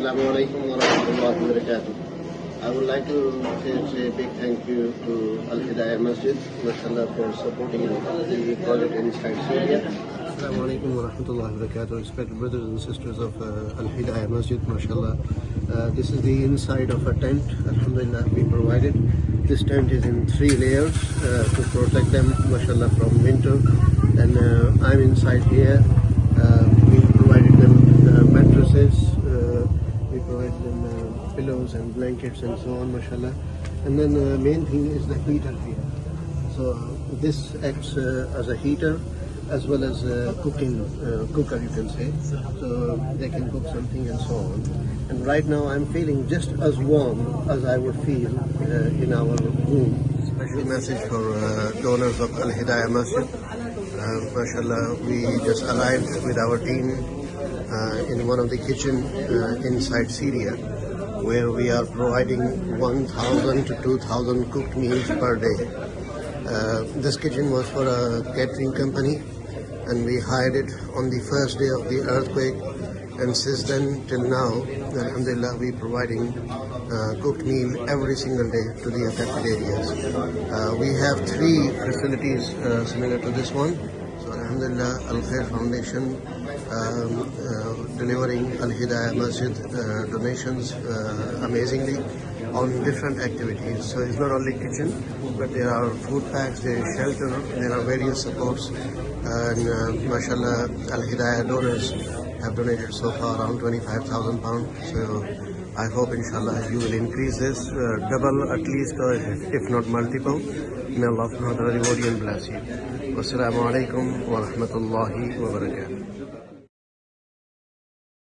Assalamu alaikum wa rahmatullahi wa barakatuh. I would like to say, a big thank you to Al Hidayah Masjid, mashallah, for supporting the project inside Syria. Assalamu alaikum wa rahmatullahi wa barakatuh. Respected brothers and sisters of uh, Al Hidayah Masjid, mashallah. Uh, this is the inside of a tent, alhamdulillah, we provided. This tent is in three layers uh, to protect them, mashallah, from winter. And uh, I'm inside here. Uh, we provided them uh, mattresses, uh, we provided them uh, pillows and blankets and so on, mashallah. And then the main thing is the heater here. So uh, this acts uh, as a heater as well as a cooking uh, cooker, you can say. So they can cook something and so on. And right now I'm feeling just as warm as I would feel uh, in our room. Special message for uh, donors of Al Hidayah Masjid. Uh, mashallah, we just arrived with our team uh, in one of the kitchen uh, inside Syria where we are providing 1,000 to 2,000 cooked meals per day. Uh, this kitchen was for a catering company and we hired it on the first day of the earthquake and since then till now, alhamdulillah, we are providing uh, cooked meal every single day to the affected areas. Uh, we have three facilities uh, similar to this one. Alhamdulillah, Al Khair Foundation um, uh, delivering Al Hidayah Masjid uh, donations uh, amazingly on different activities. So it's not only kitchen, but there are food packs, there is shelter, there are various supports. And uh, mashallah, Al Hidayah donors have donated so far around 25,000 pounds. So I hope inshallah you will increase this, uh, double at least, or if not multiple. May Allah reward you and bless you. Wassalamu alaikum wa rahmatullahi wa barakatuh.